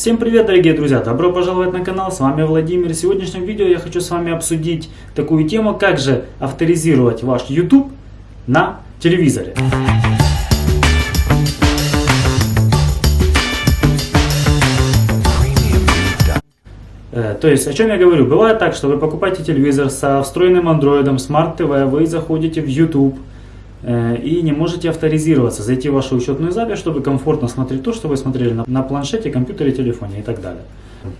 Всем привет, дорогие друзья! Добро пожаловать на канал, с вами Владимир. В сегодняшнем видео я хочу с вами обсудить такую тему, как же авторизировать ваш YouTube на телевизоре. Э, то есть, о чем я говорю? Бывает так, что вы покупаете телевизор со встроенным андроидом, Smart TV, вы заходите в YouTube, и не можете авторизироваться, зайти в вашу учетную запись, чтобы комфортно смотреть то, что вы смотрели на, на планшете, компьютере, телефоне и так далее.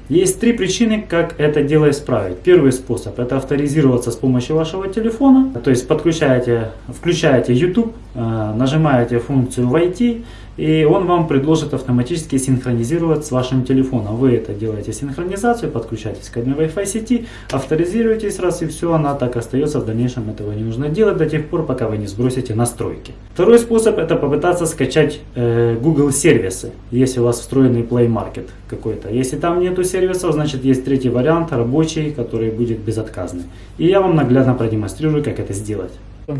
Есть три причины, как это дело исправить. Первый способ это авторизироваться с помощью вашего телефона, то есть подключаете, включаете YouTube, э, нажимаете функцию «Войти», и он вам предложит автоматически синхронизировать с вашим телефоном. Вы это делаете синхронизацию, подключаетесь к одной Wi-Fi сети, авторизируетесь раз и все, она так остается, в дальнейшем этого не нужно делать до тех пор, пока вы не сбросите настройки. Второй способ это попытаться скачать э, Google сервисы, если у вас встроенный Play Market какой-то. Если там нету сервисов, значит есть третий вариант, рабочий, который будет безотказный. И я вам наглядно продемонстрирую, как это сделать.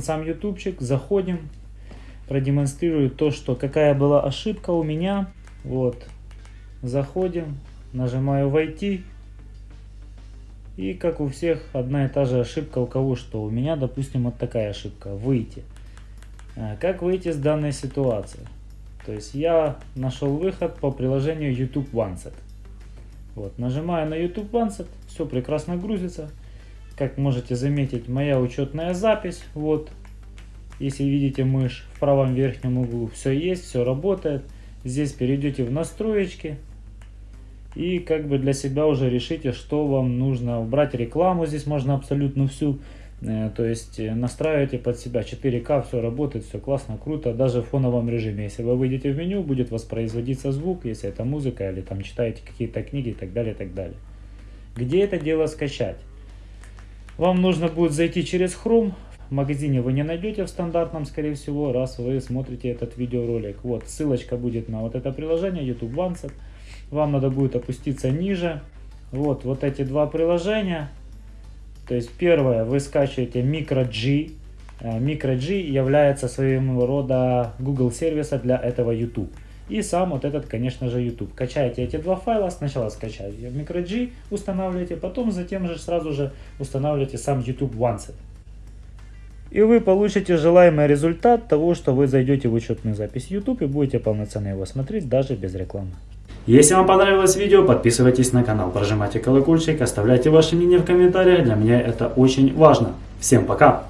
Сам ютубчик, заходим, продемонстрирую то, что какая была ошибка у меня. Вот, заходим, нажимаю «Войти». И как у всех одна и та же ошибка у кого что. У меня, допустим, вот такая ошибка. Выйти. А, как выйти с данной ситуации? То есть я нашел выход по приложению YouTube OneSet. Вот, нажимаю на YouTube OneSet, все прекрасно грузится. Как можете заметить, моя учетная запись. Вот, если видите мышь в правом верхнем углу, все есть, все работает. Здесь перейдете в настроечки и как бы для себя уже решите, что вам нужно. Убрать рекламу здесь можно абсолютно всю. Э, то есть э, настраивайте под себя 4К, все работает, все классно, круто, даже в фоновом режиме. Если вы выйдете в меню, будет воспроизводиться звук, если это музыка или там читаете какие-то книги и так далее, и так далее. Где это дело скачать? Вам нужно будет зайти через Chrome, в магазине вы не найдете в стандартном, скорее всего, раз вы смотрите этот видеоролик. Вот, ссылочка будет на вот это приложение, YouTube OneSet. Вам надо будет опуститься ниже. Вот, вот эти два приложения. То есть первое, вы скачиваете MicroG. Э, MicroG является своего рода Google сервиса для этого YouTube. И сам вот этот, конечно же, YouTube. Качаете эти два файла, сначала скачаете MicroG, устанавливаете, потом затем же сразу же устанавливаете сам YouTube OneSet. И вы получите желаемый результат того, что вы зайдете в учетную запись YouTube и будете полноценно его смотреть даже без рекламы. Если вам понравилось видео, подписывайтесь на канал, прожимайте колокольчик, оставляйте ваше мнение в комментариях, для меня это очень важно. Всем пока!